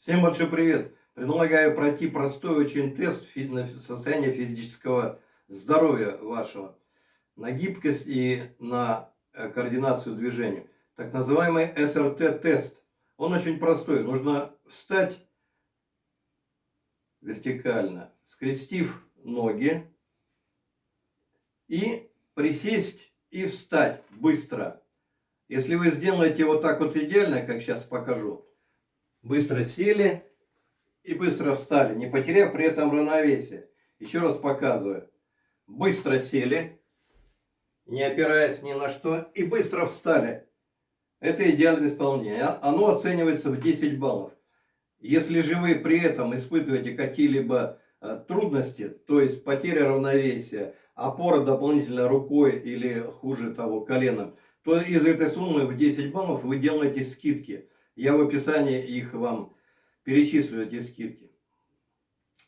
Всем большой привет! Предлагаю пройти простой очень тест на состояние физического здоровья вашего, на гибкость и на э, координацию движения. Так называемый СРТ-тест. Он очень простой. Нужно встать вертикально, скрестив ноги и присесть и встать быстро. Если вы сделаете вот так вот идеально, как сейчас покажу, быстро сели и быстро встали, не потеряв при этом равновесие. Еще раз показываю. Быстро сели, не опираясь ни на что, и быстро встали. Это идеальное исполнение. Оно оценивается в 10 баллов. Если же вы при этом испытываете какие-либо э, трудности, то есть потеря равновесия, опора дополнительно рукой или хуже того коленом, то из этой суммы в 10 баллов вы делаете скидки. Я в описании их вам перечислю, эти скидки.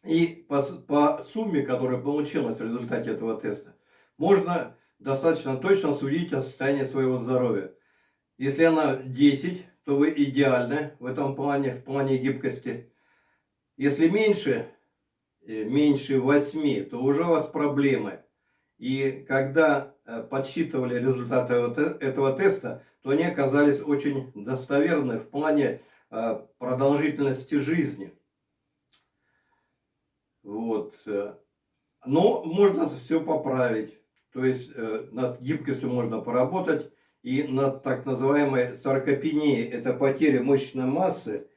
И по, по сумме, которая получилась в результате этого теста, можно достаточно точно судить о состоянии своего здоровья. Если она 10, то вы идеальны в этом плане, в плане гибкости. Если меньше, э, меньше 8, то уже у вас проблемы. И когда э, подсчитывали результаты этого теста, то они оказались очень достоверны в плане э, продолжительности жизни. Вот. Но можно все поправить. То есть э, над гибкостью можно поработать. И над так называемой саркопенией, это потеря мышечной массы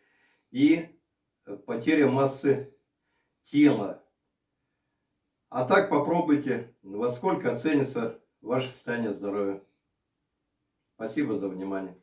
и потеря массы тела. А так попробуйте, во сколько оценится ваше состояние здоровья. Спасибо за внимание.